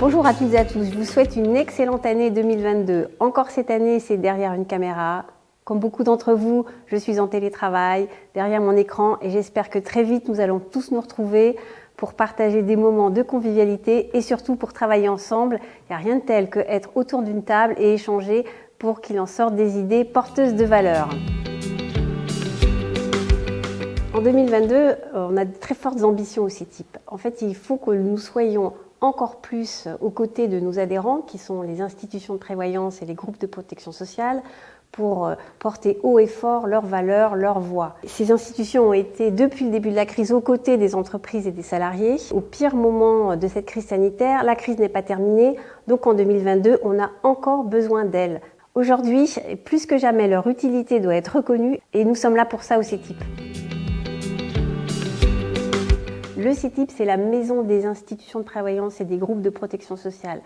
Bonjour à toutes et à tous, je vous souhaite une excellente année 2022. Encore cette année, c'est derrière une caméra. Comme beaucoup d'entre vous, je suis en télétravail, derrière mon écran et j'espère que très vite nous allons tous nous retrouver pour partager des moments de convivialité et surtout pour travailler ensemble. Il n'y a rien de tel que être autour d'une table et échanger pour qu'il en sorte des idées porteuses de valeur. En 2022, on a de très fortes ambitions au CETIP. En fait, il faut que nous soyons encore plus aux côtés de nos adhérents, qui sont les institutions de prévoyance et les groupes de protection sociale, pour euh, porter haut et fort leurs valeurs, leurs voix. Ces institutions ont été, depuis le début de la crise, aux côtés des entreprises et des salariés. Au pire moment de cette crise sanitaire, la crise n'est pas terminée, donc en 2022, on a encore besoin d'elles. Aujourd'hui, plus que jamais, leur utilité doit être reconnue et nous sommes là pour ça au CETIP. Le CETIP, c'est la maison des institutions de prévoyance et des groupes de protection sociale.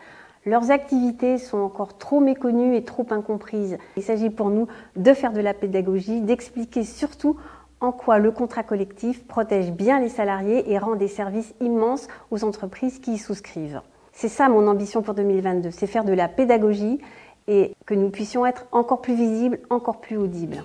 Leurs activités sont encore trop méconnues et trop incomprises. Il s'agit pour nous de faire de la pédagogie, d'expliquer surtout en quoi le contrat collectif protège bien les salariés et rend des services immenses aux entreprises qui y souscrivent. C'est ça mon ambition pour 2022, c'est faire de la pédagogie et que nous puissions être encore plus visibles, encore plus audibles.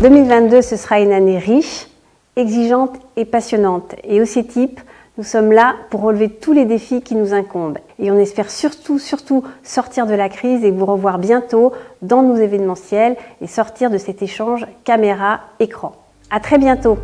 2022, ce sera une année riche, exigeante et passionnante. Et au CETIP, nous sommes là pour relever tous les défis qui nous incombent. Et on espère surtout, surtout sortir de la crise et vous revoir bientôt dans nos événementiels et sortir de cet échange caméra-écran. À très bientôt